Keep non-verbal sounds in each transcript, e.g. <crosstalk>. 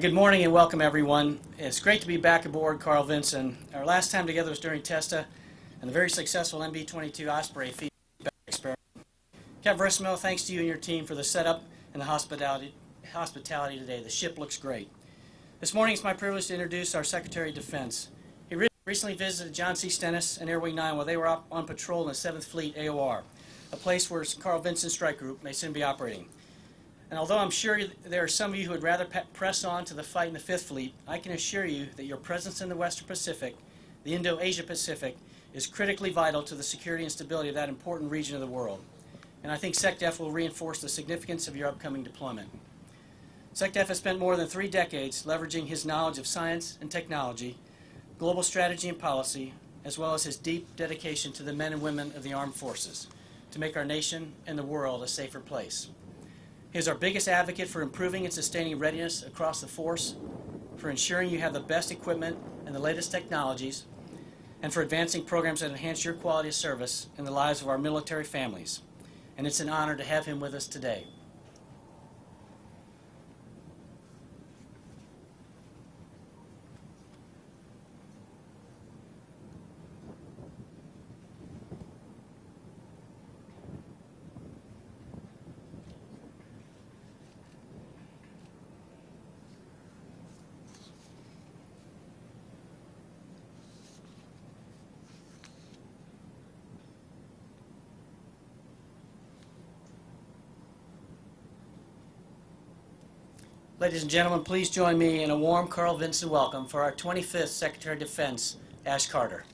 Good morning and welcome, everyone. It's great to be back aboard Carl Vinson. Our last time together was during TESTA and the very successful MV-22 Osprey feedback experiment. Captain Verissimo, thanks to you and your team for the setup and the hospitality, hospitality today. The ship looks great. This morning it's my privilege to introduce our Secretary of Defense. He re recently visited John C. Stennis and Air Wing 9 while they were on patrol in the 7th Fleet AOR, a place where Carl Vinson Strike Group may soon be operating. And although I'm sure there are some of you who would rather press on to the fight in the Fifth Fleet, I can assure you that your presence in the Western Pacific, the Indo-Asia Pacific, is critically vital to the security and stability of that important region of the world. And I think SecDef will reinforce the significance of your upcoming deployment. SecDef has spent more than three decades leveraging his knowledge of science and technology, global strategy and policy, as well as his deep dedication to the men and women of the armed forces to make our nation and the world a safer place. He is our biggest advocate for improving and sustaining readiness across the force, for ensuring you have the best equipment and the latest technologies, and for advancing programs that enhance your quality of service and the lives of our military families. And it's an honor to have him with us today. Ladies and gentlemen, please join me in a warm Carl Vinson welcome for our 25th Secretary of Defense, Ash Carter.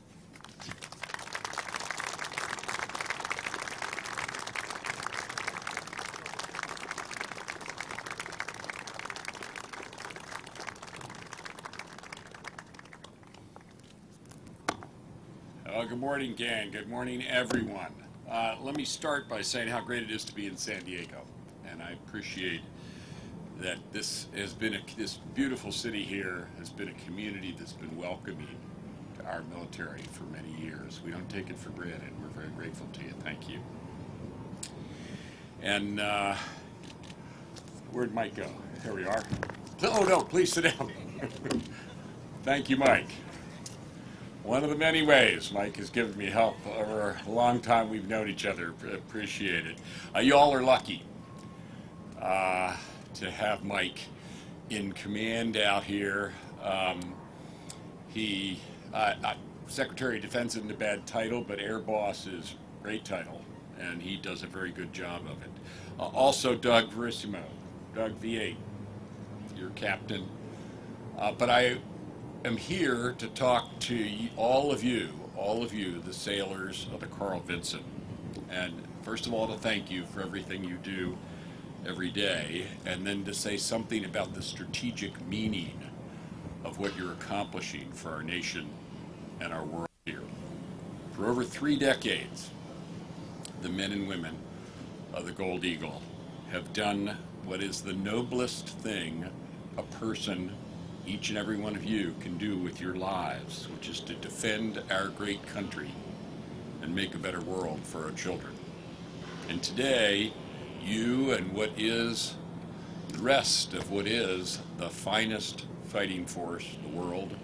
Uh, good morning, gang. Good morning, everyone. Uh, let me start by saying how great it is to be in San Diego, and I appreciate that this has been a, this beautiful city here has been a community that's been welcoming to our military for many years. We don't take it for granted. We're very grateful to you. Thank you. And uh, where'd Mike go? Here we are. Oh no, please sit down. <laughs> Thank you, Mike. One of the many ways Mike has given me help over a long time we've known each other. Appreciate it. Uh, you all are lucky. Uh, to have Mike in command out here. Um, he, uh, Secretary of Defense isn't a bad title, but Air Boss is a great title, and he does a very good job of it. Uh, also, Doug Verissimo, Doug V8, your captain. Uh, but I am here to talk to all of you, all of you, the sailors of the Carl Vinson. And first of all, to thank you for everything you do every day, and then to say something about the strategic meaning of what you're accomplishing for our nation and our world here. For over three decades, the men and women of the Gold Eagle have done what is the noblest thing a person, each and every one of you, can do with your lives, which is to defend our great country and make a better world for our children. And today, you and what is the rest of what is the finest fighting force the world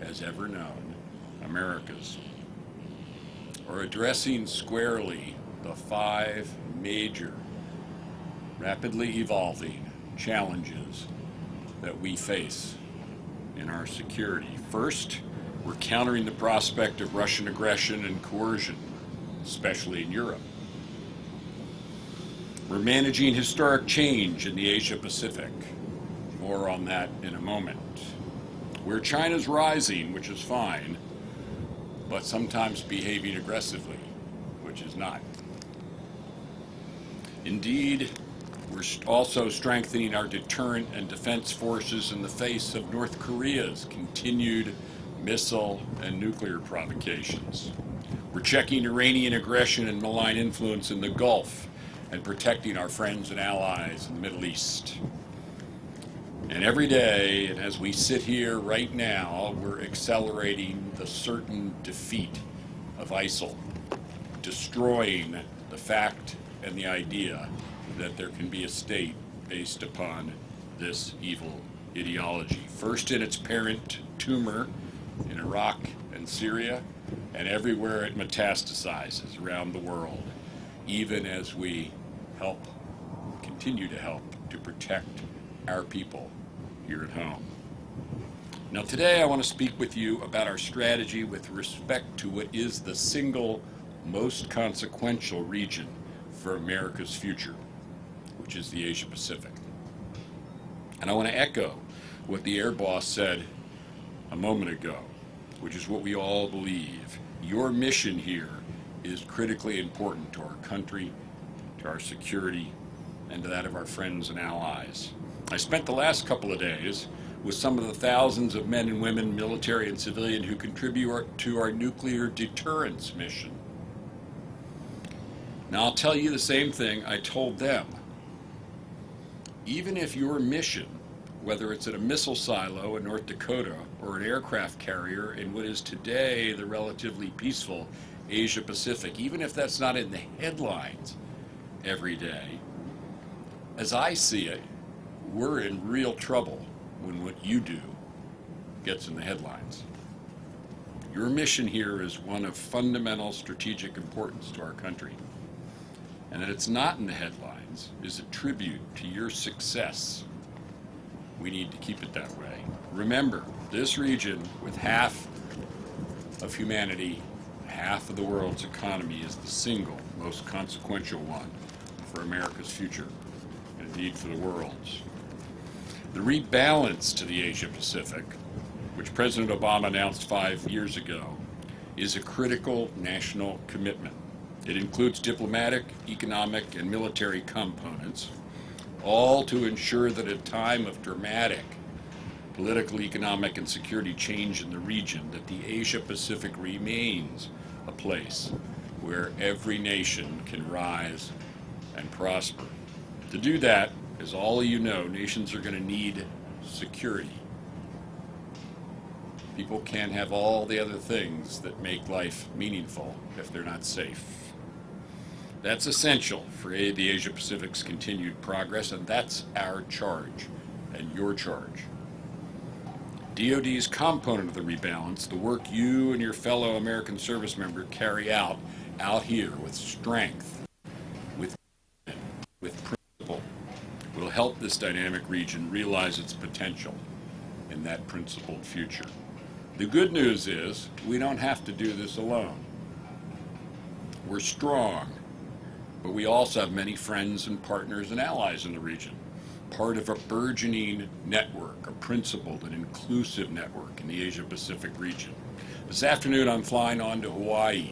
has ever known, America's, are addressing squarely the five major, rapidly evolving challenges that we face in our security. First, we're countering the prospect of Russian aggression and coercion, especially in Europe. We're managing historic change in the Asia Pacific. More on that in a moment. Where China's rising, which is fine, but sometimes behaving aggressively, which is not. Indeed, we're also strengthening our deterrent and defense forces in the face of North Korea's continued missile and nuclear provocations. We're checking Iranian aggression and malign influence in the Gulf and protecting our friends and allies in the Middle East. And every day, and as we sit here right now, we're accelerating the certain defeat of ISIL, destroying the fact and the idea that there can be a state based upon this evil ideology, first in its parent tumor in Iraq and Syria, and everywhere it metastasizes around the world, even as we help, continue to help to protect our people here at home. Now, today I want to speak with you about our strategy with respect to what is the single most consequential region for America's future, which is the Asia Pacific. And I want to echo what the Air Boss said a moment ago, which is what we all believe. Your mission here is critically important to our country, to our security, and to that of our friends and allies. I spent the last couple of days with some of the thousands of men and women, military and civilian, who contribute to our nuclear deterrence mission. Now, I'll tell you the same thing I told them. Even if your mission, whether it's at a missile silo in North Dakota or an aircraft carrier in what is today the relatively peaceful Asia Pacific, even if that's not in the headlines every day, as I see it, we're in real trouble when what you do gets in the headlines. Your mission here is one of fundamental strategic importance to our country. And that it's not in the headlines is a tribute to your success. We need to keep it that way. Remember, this region, with half of humanity, half of the world's economy, is the single most consequential one for America's future, and indeed for the world's. The rebalance to the Asia Pacific, which President Obama announced five years ago, is a critical national commitment. It includes diplomatic, economic, and military components, all to ensure that at a time of dramatic political, economic, and security change in the region, that the Asia Pacific remains a place where every nation can rise and prosper. To do that, as all of you know, nations are going to need security. People can't have all the other things that make life meaningful if they're not safe. That's essential for the Asia Pacific's continued progress, and that's our charge and your charge. DoD's component of the rebalance, the work you and your fellow American service member carry out out here with strength, with with principle, will help this dynamic region realize its potential in that principled future. The good news is we don't have to do this alone. We're strong, but we also have many friends and partners and allies in the region, part of a burgeoning network, a principled and inclusive network in the Asia Pacific region. This afternoon, I'm flying on to Hawaii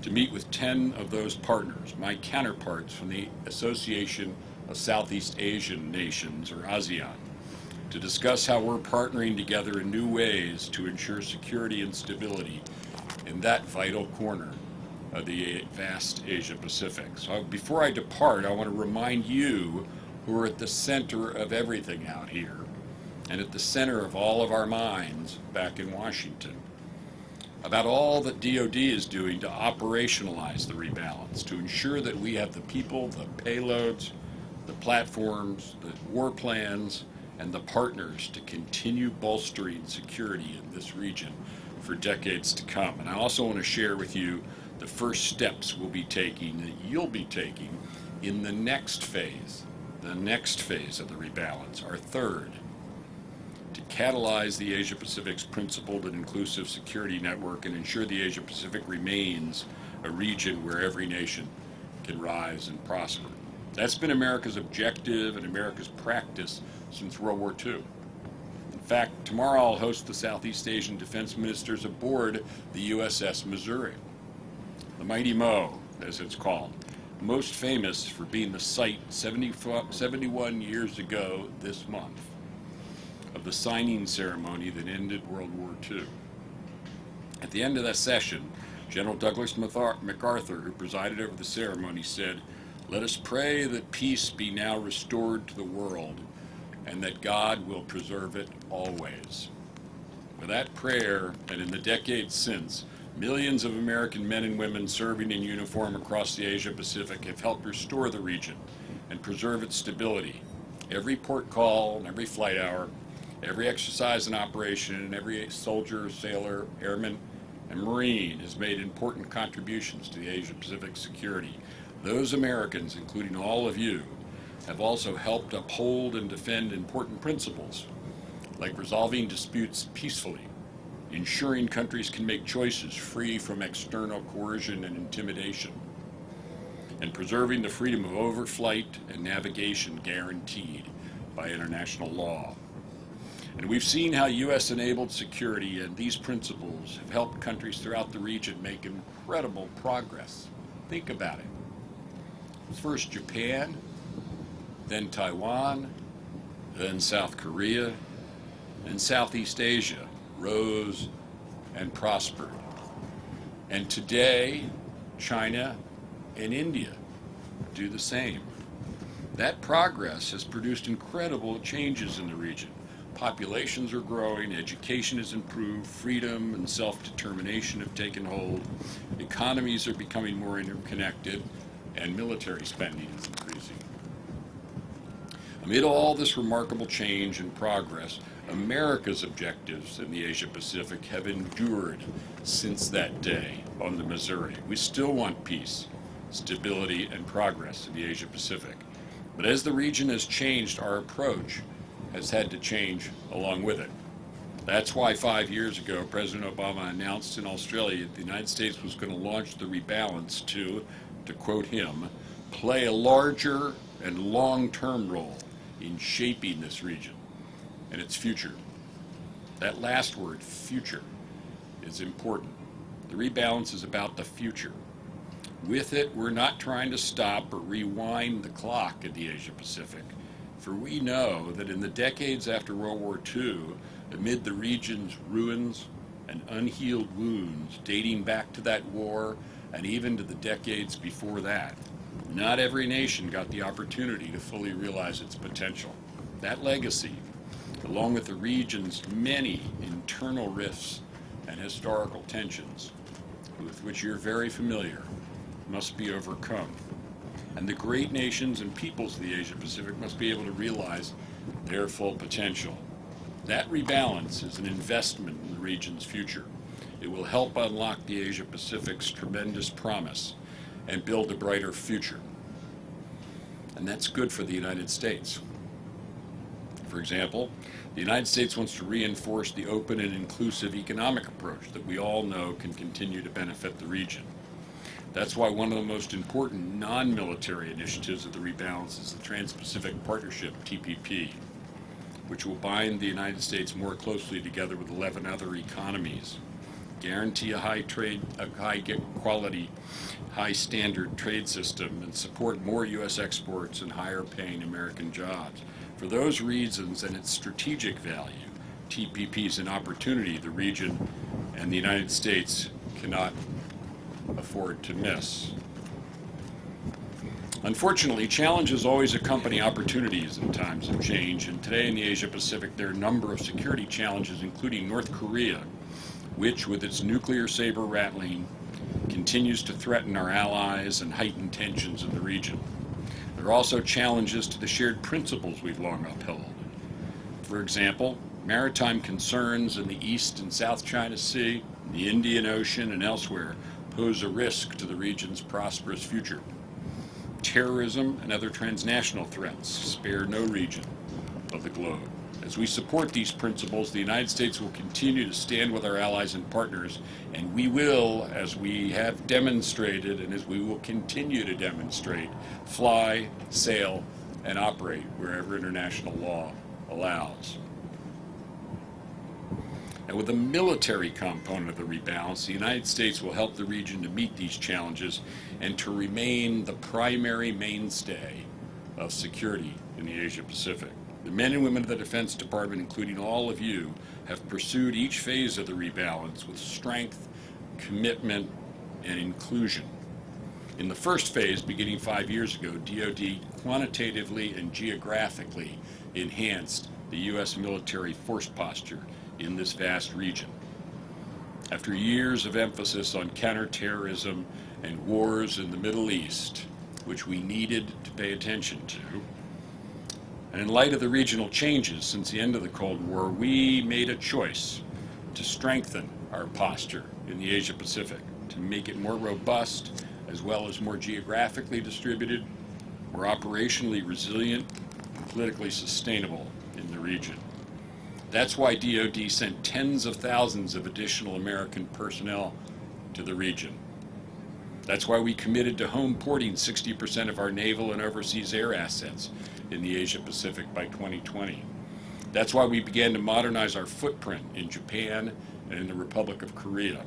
to meet with 10 of those partners, my counterparts from the Association of Southeast Asian Nations, or ASEAN, to discuss how we're partnering together in new ways to ensure security and stability in that vital corner of the vast Asia Pacific. So before I depart, I want to remind you who are at the center of everything out here and at the center of all of our minds back in Washington about all that DoD is doing to operationalize the rebalance, to ensure that we have the people, the payloads, the platforms, the war plans, and the partners to continue bolstering security in this region for decades to come. And I also want to share with you the first steps we'll be taking, that you'll be taking, in the next phase, the next phase of the rebalance, our third, to catalyze the Asia Pacific's principled and inclusive security network and ensure the Asia Pacific remains a region where every nation can rise and prosper. That's been America's objective and America's practice since World War II. In fact, tomorrow I'll host the Southeast Asian defense ministers aboard the USS Missouri. The Mighty Mo, as it's called, most famous for being the site 70, 71 years ago this month of the signing ceremony that ended World War II. At the end of that session, General Douglas MacArthur, who presided over the ceremony, said, Let us pray that peace be now restored to the world and that God will preserve it always. With that prayer, and in the decades since, millions of American men and women serving in uniform across the Asia Pacific have helped restore the region and preserve its stability. Every port call every flight hour, Every exercise and operation, and every soldier, sailor, airman, and Marine has made important contributions to the Asia Pacific security. Those Americans, including all of you, have also helped uphold and defend important principles like resolving disputes peacefully, ensuring countries can make choices free from external coercion and intimidation, and preserving the freedom of overflight and navigation guaranteed by international law. And we've seen how U.S. enabled security and these principles have helped countries throughout the region make incredible progress. Think about it. First Japan, then Taiwan, then South Korea, and Southeast Asia rose and prospered. And today, China and India do the same. That progress has produced incredible changes in the region. Populations are growing, education has improved, freedom and self determination have taken hold, economies are becoming more interconnected, and military spending is increasing. Amid all this remarkable change and progress, America's objectives in the Asia Pacific have endured since that day on the Missouri. We still want peace, stability, and progress in the Asia Pacific. But as the region has changed, our approach has had to change along with it. That's why five years ago, President Obama announced in Australia that the United States was going to launch the rebalance to, to quote him, play a larger and long term role in shaping this region and its future. That last word, future, is important. The rebalance is about the future. With it, we're not trying to stop or rewind the clock in the Asia Pacific, for we know that in the decades after World War II, amid the region's ruins and unhealed wounds dating back to that war and even to the decades before that, not every nation got the opportunity to fully realize its potential. That legacy along with the region's many internal rifts and historical tensions, with which you're very familiar, must be overcome. And the great nations and peoples of the Asia Pacific must be able to realize their full potential. That rebalance is an investment in the region's future. It will help unlock the Asia Pacific's tremendous promise and build a brighter future. And that's good for the United States. For example, the United States wants to reinforce the open and inclusive economic approach that we all know can continue to benefit the region. That's why one of the most important non-military initiatives of the rebalance is the Trans-Pacific Partnership, TPP, which will bind the United States more closely together with 11 other economies, guarantee a high trade, a high quality, high standard trade system, and support more U.S. exports and higher paying American jobs. For those reasons and its strategic value, TPP is an opportunity the region and the United States cannot afford to miss. Unfortunately, challenges always accompany opportunities in times of change, and today in the Asia Pacific there are a number of security challenges, including North Korea, which, with its nuclear saber rattling, continues to threaten our allies and heighten tensions in the region. There are also challenges to the shared principles we've long upheld. For example, maritime concerns in the East and South China Sea, the Indian Ocean, and elsewhere pose a risk to the region's prosperous future. Terrorism and other transnational threats spare no region of the globe. As we support these principles, the United States will continue to stand with our allies and partners, and we will, as we have demonstrated and as we will continue to demonstrate, fly, sail, and operate wherever international law allows. And with the military component of the rebalance, the United States will help the region to meet these challenges and to remain the primary mainstay of security in the Asia Pacific. The men and women of the Defense Department, including all of you, have pursued each phase of the rebalance with strength, commitment, and inclusion. In the first phase, beginning five years ago, DoD quantitatively and geographically enhanced the U.S. military force posture in this vast region. After years of emphasis on counterterrorism and wars in the Middle East, which we needed to pay attention to, And in light of the regional changes since the end of the Cold War, we made a choice to strengthen our posture in the Asia Pacific, to make it more robust as well as more geographically distributed, more operationally resilient, and politically sustainable in the region. That's why DoD sent tens of thousands of additional American personnel to the region. That's why we committed to home porting 60% of our naval and overseas air assets in the Asia Pacific by 2020. That's why we began to modernize our footprint in Japan and in the Republic of Korea.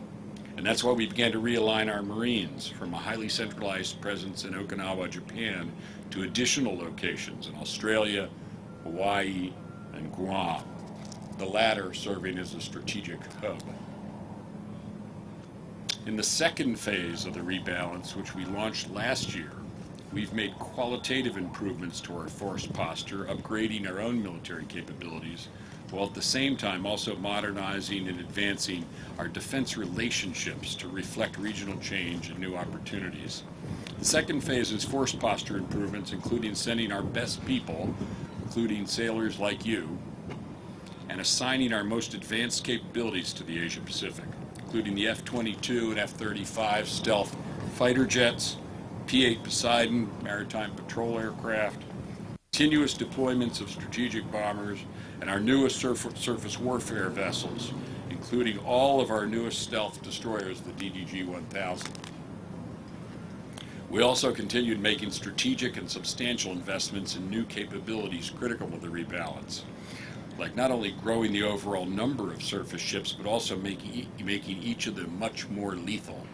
And that's why we began to realign our Marines from a highly centralized presence in Okinawa, Japan, to additional locations in Australia, Hawaii, and Guam, the latter serving as a strategic hub. In the second phase of the rebalance, which we launched last year, we've made qualitative improvements to our force posture, upgrading our own military capabilities, while at the same time also modernizing and advancing our defense relationships to reflect regional change and new opportunities. The second phase is force posture improvements, including sending our best people, including sailors like you, and assigning our most advanced capabilities to the Asia Pacific, including the F-22 and F-35 stealth fighter jets, P-8 Poseidon maritime patrol aircraft, continuous deployments of strategic bombers, and our newest surf surface warfare vessels, including all of our newest stealth destroyers, the DDG-1000. We also continued making strategic and substantial investments in new capabilities critical to the rebalance, like not only growing the overall number of surface ships, but also making, making each of them much more lethal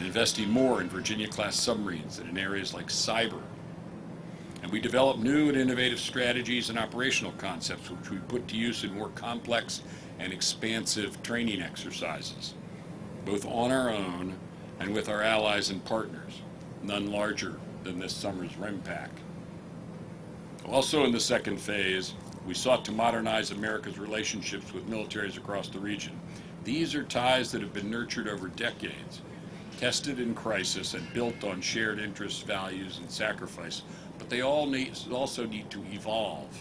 and investing more in Virginia-class submarines and in areas like cyber. And we develop new and innovative strategies and operational concepts which we put to use in more complex and expansive training exercises, both on our own and with our allies and partners, none larger than this summer's RIMPAC. Also in the second phase, we sought to modernize America's relationships with militaries across the region. These are ties that have been nurtured over decades tested in crisis and built on shared interests, values, and sacrifice, but they all need, also need to evolve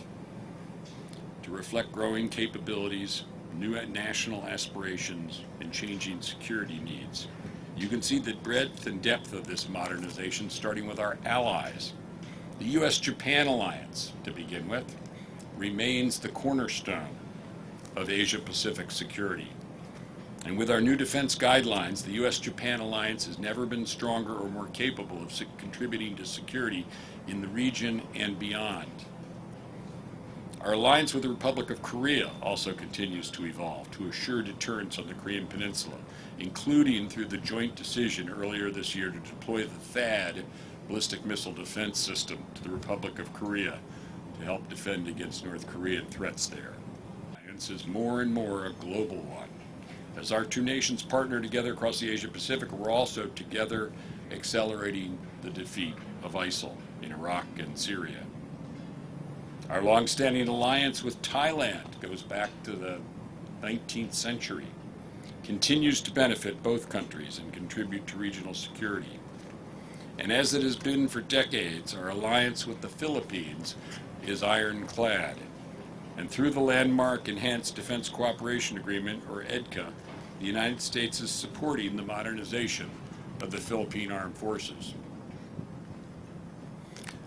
to reflect growing capabilities, new national aspirations, and changing security needs. You can see the breadth and depth of this modernization starting with our allies. The U.S.-Japan alliance, to begin with, remains the cornerstone of Asia-Pacific security. And with our new defense guidelines, the U.S.-Japan alliance has never been stronger or more capable of contributing to security in the region and beyond. Our alliance with the Republic of Korea also continues to evolve to assure deterrence on the Korean Peninsula, including through the joint decision earlier this year to deploy the THAAD ballistic missile defense system to the Republic of Korea to help defend against North Korean threats there. The alliance is more and more a global one as our two nations partner together across the Asia Pacific, we're also together accelerating the defeat of ISIL in Iraq and Syria. Our long-standing alliance with Thailand goes back to the 19th century, continues to benefit both countries and contribute to regional security. And as it has been for decades, our alliance with the Philippines is ironclad and through the landmark Enhanced Defense Cooperation Agreement, or EDCA, the United States is supporting the modernization of the Philippine Armed Forces.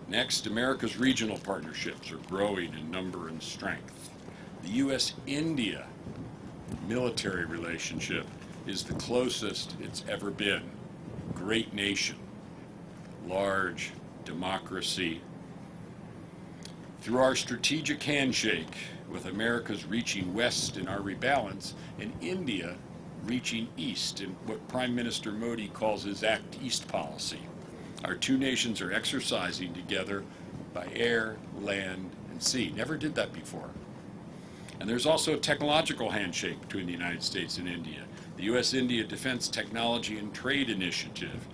Next, America's regional partnerships are growing in number and strength. The U.S.-India military relationship is the closest it's ever been. Great nation, large democracy, through our strategic handshake with America's reaching west in our rebalance and India reaching east in what Prime Minister Modi calls his Act East policy. Our two nations are exercising together by air, land, and sea. Never did that before. And there's also a technological handshake between the United States and India. The U.S.-India Defense Technology and Trade Initiative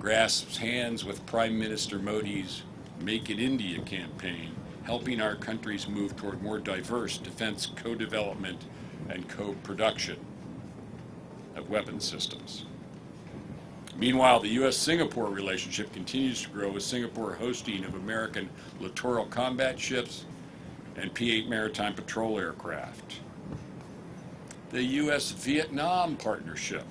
grasps hands with Prime Minister Modi's Make in India campaign helping our countries move toward more diverse defense co-development and co-production of weapon systems. Meanwhile, the U.S.-Singapore relationship continues to grow with Singapore hosting of American littoral combat ships and P-8 maritime patrol aircraft. The U.S.-Vietnam partnership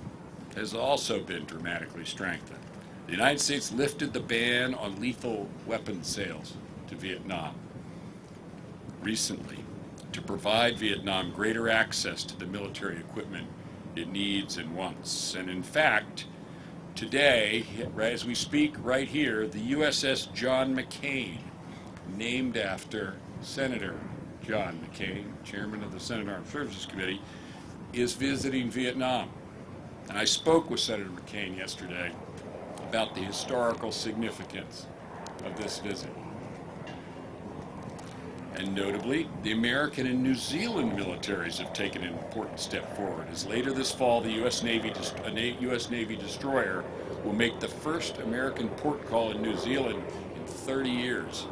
has also been dramatically strengthened. The United States lifted the ban on lethal weapon sales to Vietnam recently to provide Vietnam greater access to the military equipment it needs and wants. And in fact, today, as we speak right here, the USS John McCain, named after Senator John McCain, chairman of the Senate Armed Services Committee, is visiting Vietnam. And I spoke with Senator McCain yesterday about the historical significance of this visit. And notably, the American and New Zealand militaries have taken an important step forward, as later this fall, the U.S. Navy, U.S. Navy destroyer will make the first American port call in New Zealand in 30 years.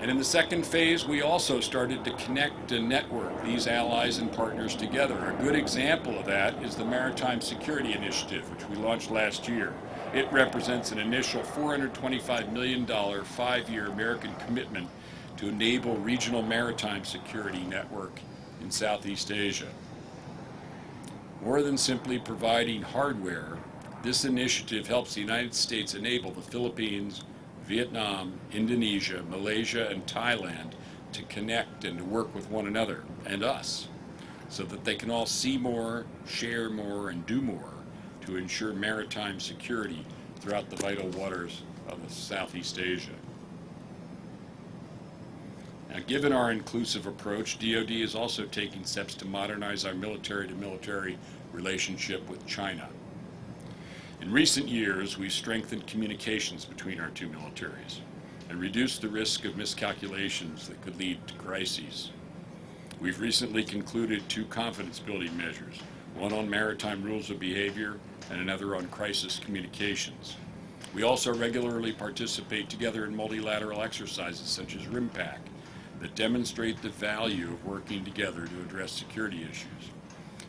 And in the second phase, we also started to connect and network these allies and partners together. A good example of that is the Maritime Security Initiative, which we launched last year. It represents an initial $425 million five-year American commitment to enable regional maritime security network in Southeast Asia. More than simply providing hardware, this initiative helps the United States enable the Philippines, Vietnam, Indonesia, Malaysia, and Thailand to connect and to work with one another and us so that they can all see more, share more, and do more to ensure maritime security throughout the vital waters of Southeast Asia. Now, given our inclusive approach, DoD is also taking steps to modernize our military-to-military relationship with China. In recent years, we've strengthened communications between our two militaries and reduced the risk of miscalculations that could lead to crises. We've recently concluded two confidence-building measures, one on maritime rules of behavior and another on crisis communications. We also regularly participate together in multilateral exercises such as RIMPAC that demonstrate the value of working together to address security issues.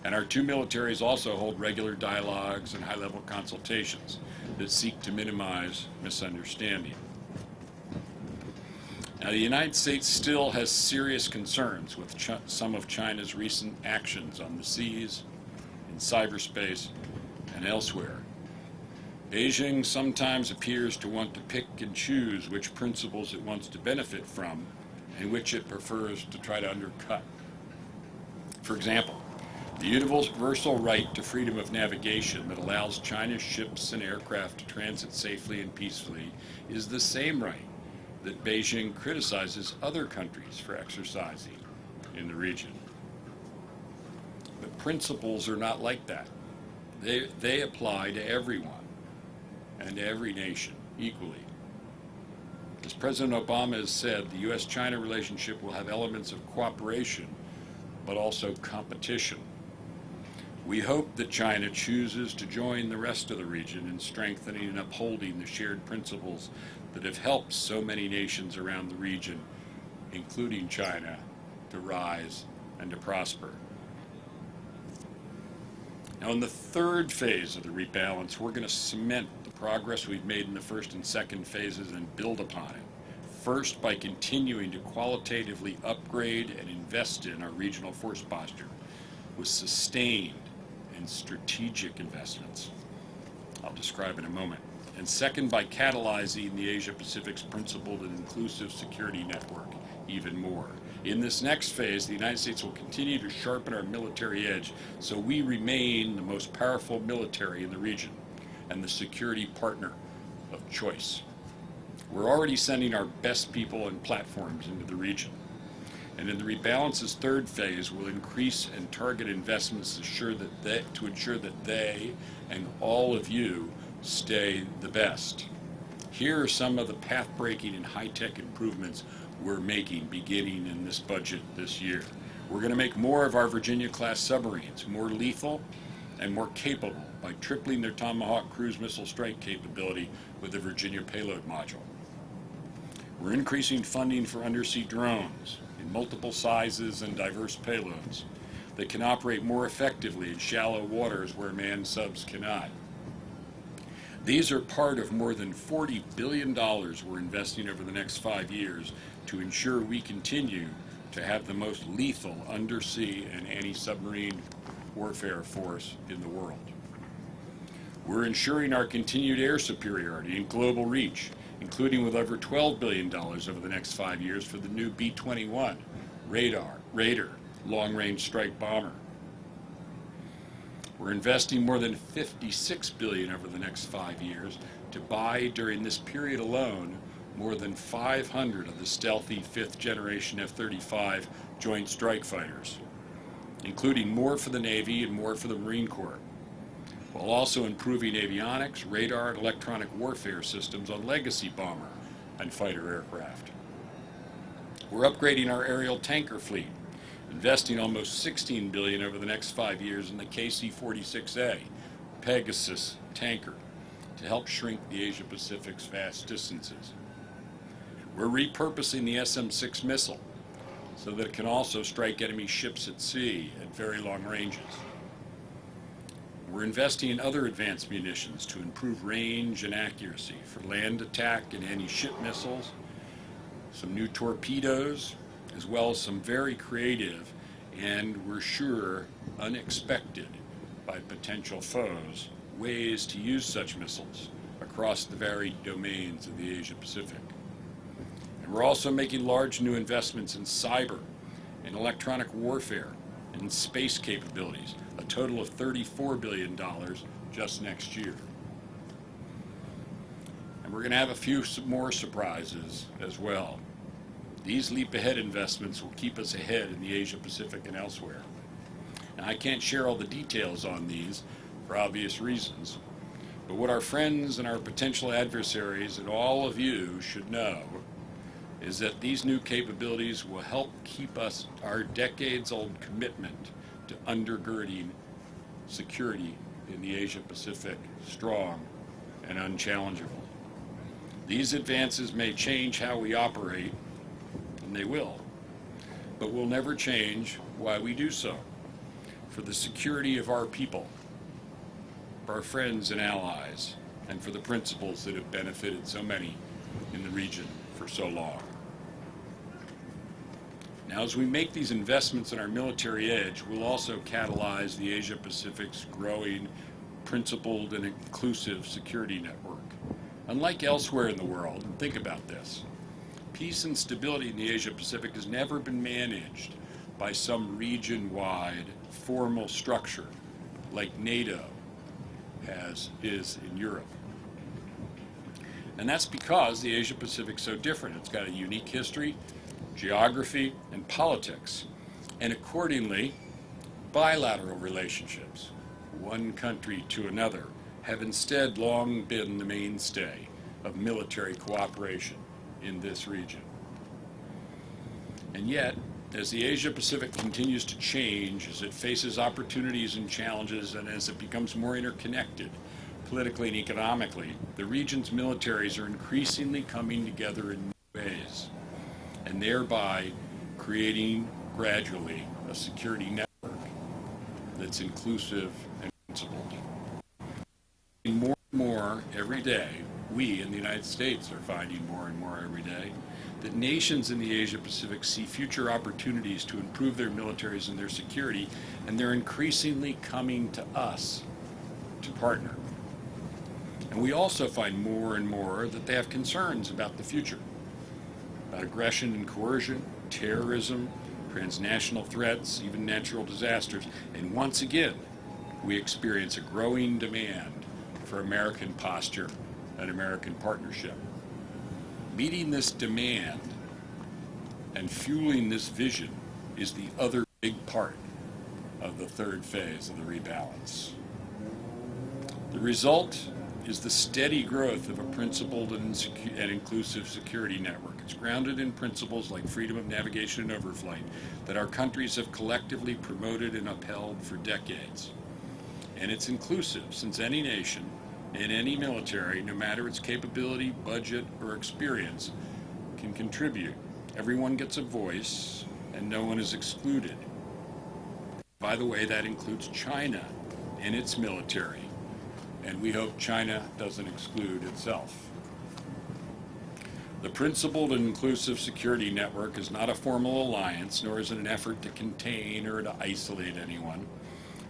And our two militaries also hold regular dialogues and high-level consultations that seek to minimize misunderstanding. Now, the United States still has serious concerns with some of China's recent actions on the seas, cyberspace, and elsewhere. Beijing sometimes appears to want to pick and choose which principles it wants to benefit from and which it prefers to try to undercut. For example, the universal right to freedom of navigation that allows China's ships and aircraft to transit safely and peacefully is the same right that Beijing criticizes other countries for exercising in the region. Principles are not like that. They, they apply to everyone and to every nation equally. As President Obama has said, the U.S.-China relationship will have elements of cooperation, but also competition. We hope that China chooses to join the rest of the region in strengthening and upholding the shared principles that have helped so many nations around the region, including China, to rise and to prosper. Now, in the third phase of the rebalance, we're going to cement the progress we've made in the first and second phases and build upon it. First, by continuing to qualitatively upgrade and invest in our regional force posture with sustained and strategic investments. I'll describe in a moment. And second, by catalyzing the Asia Pacific's principled and inclusive security network even more. In this next phase, the United States will continue to sharpen our military edge so we remain the most powerful military in the region and the security partner of choice. We're already sending our best people and platforms into the region. And in the rebalance's third phase, we'll increase and target investments to ensure that they, to ensure that they and all of you stay the best. Here are some of the path-breaking and high-tech improvements we're making beginning in this budget this year. We're going to make more of our Virginia-class submarines more lethal and more capable by tripling their Tomahawk cruise missile strike capability with the Virginia payload module. We're increasing funding for undersea drones in multiple sizes and diverse payloads that can operate more effectively in shallow waters where manned subs cannot. These are part of more than $40 billion we're investing over the next five years to ensure we continue to have the most lethal undersea and anti-submarine warfare force in the world. We're ensuring our continued air superiority and global reach, including with over $12 billion over the next five years for the new B-21 radar, Raider long-range strike bomber. We're investing more than 56 billion over the next five years to buy during this period alone more than 500 of the stealthy fifth generation F-35 Joint Strike Fighters, including more for the Navy and more for the Marine Corps, while also improving avionics, radar, and electronic warfare systems on legacy bomber and fighter aircraft. We're upgrading our aerial tanker fleet investing almost 16 billion over the next five years in the KC-46A Pegasus tanker to help shrink the Asia-Pacific's vast distances. We're repurposing the SM-6 missile so that it can also strike enemy ships at sea at very long ranges. We're investing in other advanced munitions to improve range and accuracy for land attack and anti-ship missiles, some new torpedoes, as well as some very creative and we're sure unexpected by potential foes ways to use such missiles across the varied domains of the Asia Pacific. And we're also making large new investments in cyber, in electronic warfare, and space capabilities, a total of $34 billion just next year. And we're going to have a few more surprises as well. These leap ahead investments will keep us ahead in the Asia Pacific and elsewhere. Now, I can't share all the details on these for obvious reasons, but what our friends and our potential adversaries and all of you should know is that these new capabilities will help keep us our decades old commitment to undergirding security in the Asia Pacific strong and unchallengeable. These advances may change how we operate and they will. But will never change why we do so. For the security of our people, our friends and allies, and for the principles that have benefited so many in the region for so long. Now, as we make these investments in our military edge, we'll also catalyze the Asia Pacific's growing, principled, and inclusive security network. Unlike elsewhere in the world, and think about this, peace and stability in the Asia Pacific has never been managed by some region-wide formal structure like NATO has is in Europe. And that's because the Asia Pacific is so different. It's got a unique history, geography, and politics. And accordingly, bilateral relationships, one country to another, have instead long been the mainstay of military cooperation in this region. And yet, as the Asia Pacific continues to change, as it faces opportunities and challenges, and as it becomes more interconnected politically and economically, the region's militaries are increasingly coming together in new ways, and thereby creating gradually a security network that's inclusive and principled. More and more every day, we in the United States are finding more and more every day that nations in the Asia Pacific see future opportunities to improve their militaries and their security, and they're increasingly coming to us to partner. And we also find more and more that they have concerns about the future, aggression and coercion, terrorism, transnational threats, even natural disasters. And once again, we experience a growing demand for American posture and American partnership. Meeting this demand and fueling this vision is the other big part of the third phase of the rebalance. The result is the steady growth of a principled and, and, inclusive security network. It's grounded in principles like freedom of navigation and overflight that our countries have collectively promoted and upheld for decades. And it's inclusive since any nation and any military, no matter its capability, budget, or experience, can contribute. Everyone gets a voice, and no one is excluded. By the way, that includes China and its military, and we hope China doesn't exclude itself. The Principled and Inclusive Security Network is not a formal alliance, nor is it an effort to contain or to isolate anyone.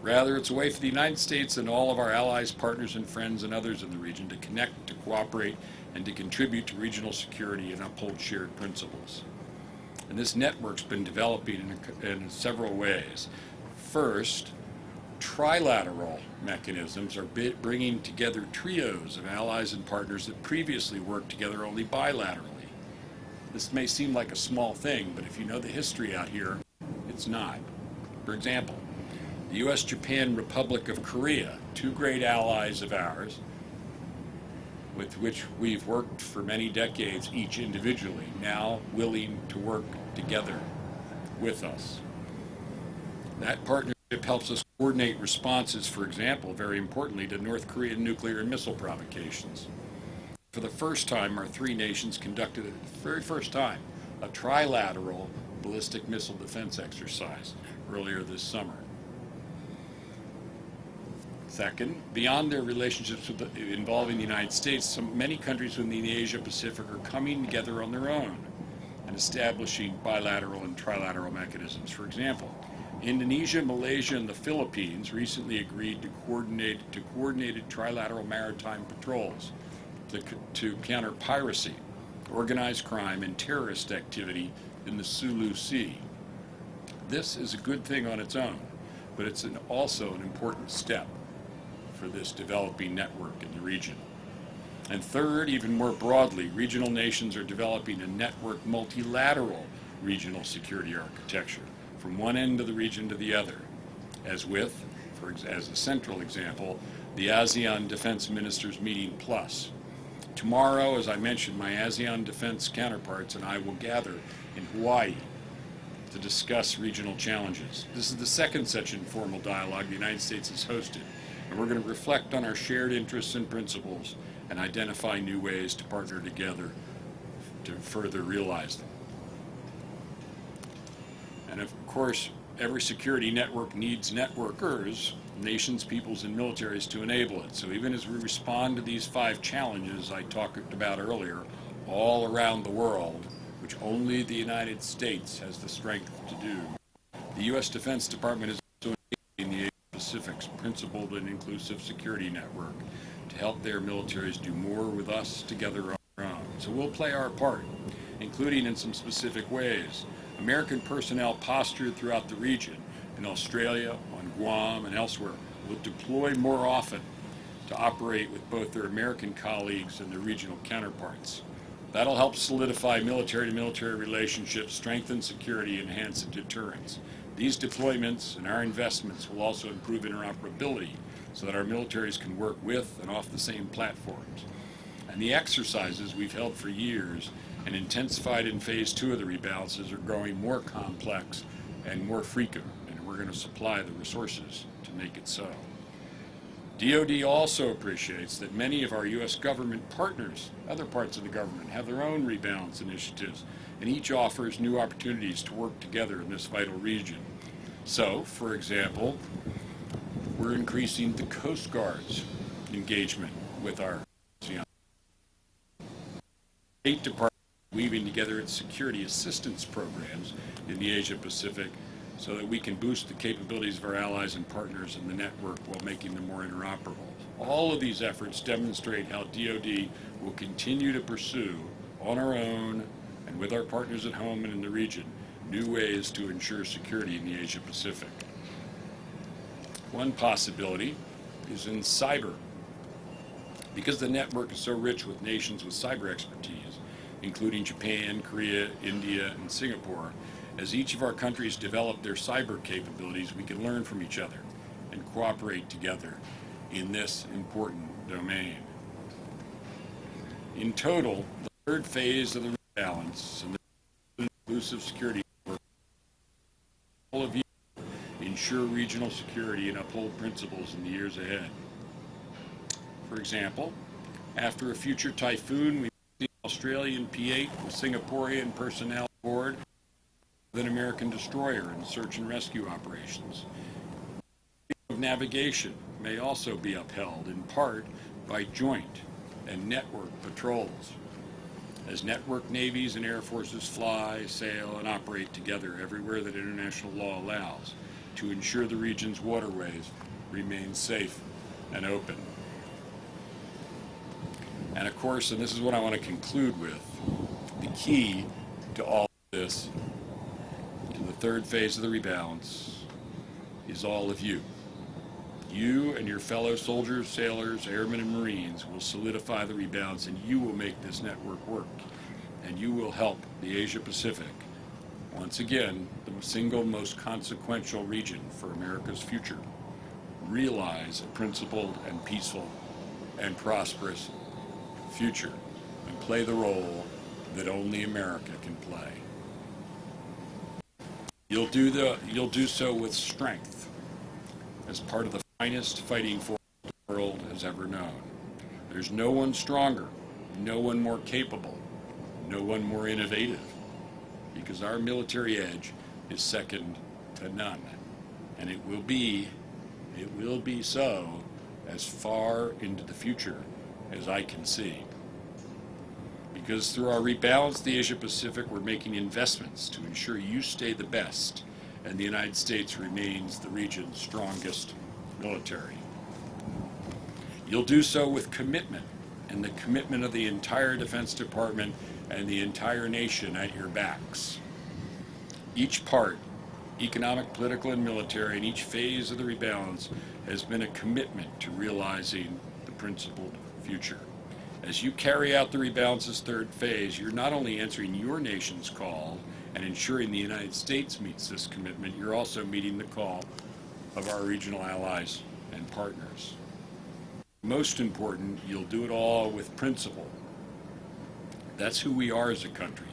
Rather, it's a way for the United States and all of our allies, partners, and friends and others in the region to connect, to cooperate, and to contribute to regional security and uphold shared principles. And this network's been developing in, in several ways. First, trilateral mechanisms are bringing together trios of allies and partners that previously worked together only bilaterally. This may seem like a small thing, but if you know the history out here, it's not. For example, the U.S. Japan Republic of Korea, two great allies of ours, with which we've worked for many decades each individually, now willing to work together with us. That partnership helps us coordinate responses, for example, very importantly, to North Korean nuclear and missile provocations. For the first time, our three nations conducted, the very first time, a trilateral ballistic missile defense exercise earlier this summer. Second, beyond their relationships with the, involving the United States, some, many countries within the Asia Pacific are coming together on their own and establishing bilateral and trilateral mechanisms. For example, Indonesia, Malaysia, and the Philippines recently agreed to coordinate to coordinated trilateral maritime patrols to, to counter piracy, organized crime, and terrorist activity in the Sulu Sea. This is a good thing on its own, but it's an, also an important step for this developing network in the region. And third, even more broadly, regional nations are developing a network multilateral regional security architecture from one end of the region to the other, as with, for, as a central example, the ASEAN Defense Ministers Meeting Plus. Tomorrow, as I mentioned, my ASEAN defense counterparts and I will gather in Hawaii to discuss regional challenges. This is the second such informal dialogue the United States has hosted and we're going to reflect on our shared interests and principles and identify new ways to partner together to further realize them. And of course, every security network needs networkers, nations, peoples, and militaries to enable it. So even as we respond to these five challenges I talked about earlier, all around the world, which only the United States has the strength to do, the U.S. Defense Department is also in the Asia Pacific's principled and inclusive security network to help their militaries do more with us together on our own. So we'll play our part, including in some specific ways. American personnel postured throughout the region, in Australia, on Guam, and elsewhere, will deploy more often to operate with both their American colleagues and their regional counterparts. That'll help solidify military to military relationships, strengthen security, enhance deterrence. These deployments and our investments will also improve interoperability so that our militaries can work with and off the same platforms. And the exercises we've held for years and intensified in phase two of the rebalances are growing more complex and more frequent, and we're going to supply the resources to make it so. DoD also appreciates that many of our U.S. government partners, other parts of the government, have their own rebalance initiatives, and each offers new opportunities to work together in this vital region. So, for example, we're increasing the Coast Guard's engagement with our State Department weaving together its security assistance programs in the Asia Pacific so that we can boost the capabilities of our allies and partners in the network while making them more interoperable. All of these efforts demonstrate how DoD will continue to pursue on our own and with our partners at home and in the region new ways to ensure security in the Asia Pacific. One possibility is in cyber. Because the network is so rich with nations with cyber expertise, including Japan, Korea, India, and Singapore, as each of our countries develop their cyber capabilities, we can learn from each other and cooperate together in this important domain. In total, the third phase of the balance and the inclusive security all of you ensure regional security and uphold principles in the years ahead. For example, after a future typhoon, we Australian P-8 with Singaporean personnel aboard with an American destroyer in search and rescue operations. Of navigation may also be upheld in part by joint and network patrols. As network navies and air forces fly, sail, and operate together everywhere that international law allows to ensure the region's waterways remain safe and open. And of course, and this is what I want to conclude with, the key to all of this, to the third phase of the rebalance, is all of you. You and your fellow soldiers, sailors, airmen, and Marines will solidify the rebalance, and you will make this network work. And you will help the Asia Pacific, once again, the single most consequential region for America's future, realize a principled and peaceful and prosperous future and play the role that only America can play. You'll do, the, you'll do so with strength as part of the finest fighting force the world has ever known. There's no one stronger, no one more capable, no one more innovative, because our military edge is second to none. And it will be, it will be so as far into the future as I can see. Because through our rebalance the Asia Pacific, we're making investments to ensure you stay the best and the United States remains the region's strongest military. You'll do so with commitment and the commitment of the entire Defense Department and the entire nation at your backs. Each part, economic, political, and military, in each phase of the rebalance has been a commitment to realizing the principled future. As you carry out the rebalance's third phase, you're not only answering your nation's call and ensuring the United States meets this commitment, you're also meeting the call of our regional allies and partners. Most important, you'll do it all with principle. That's who we are as a country,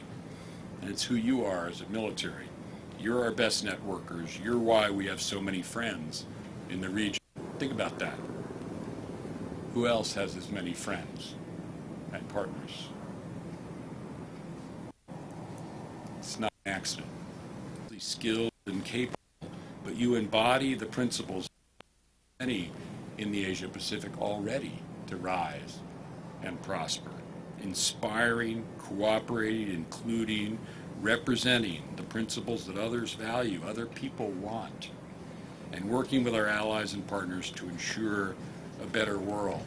and it's who you are as a military. You're our best networkers. You're why we have so many friends in the region. Think about that. Who else has as many friends and partners? It's not an accident. Skilled and capable, but you embody the principles many in the Asia Pacific already to rise and prosper, inspiring, cooperating, including, representing the principles that others value, other people want, and working with our allies and partners to ensure a better world.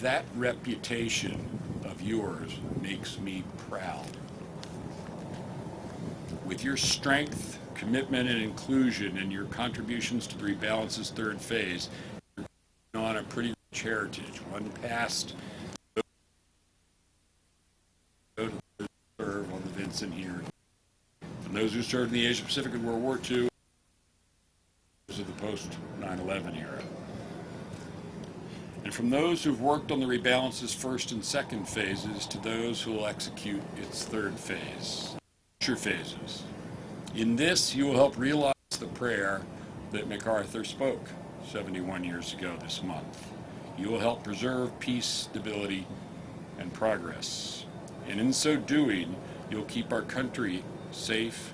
That reputation of yours makes me proud. With your strength, commitment, and inclusion, and your contributions to the rebalance's third phase, you're on a pretty rich heritage, one past those who serve on the Vinson here. And those who served in the Asia Pacific in World War II, those of the post 9/11 era. And from those who've worked on the rebalance's first and second phases to those who will execute its third phase, future phases. In this, you will help realize the prayer that MacArthur spoke 71 years ago this month. You will help preserve peace, stability, and progress. And in so doing, you'll keep our country safe.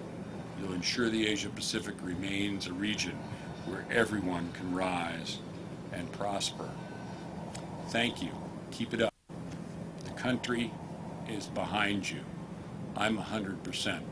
You'll ensure the Asia Pacific remains a region where everyone can rise and prosper. Thank you. Keep it up. The country is behind you. I'm 100% behind you.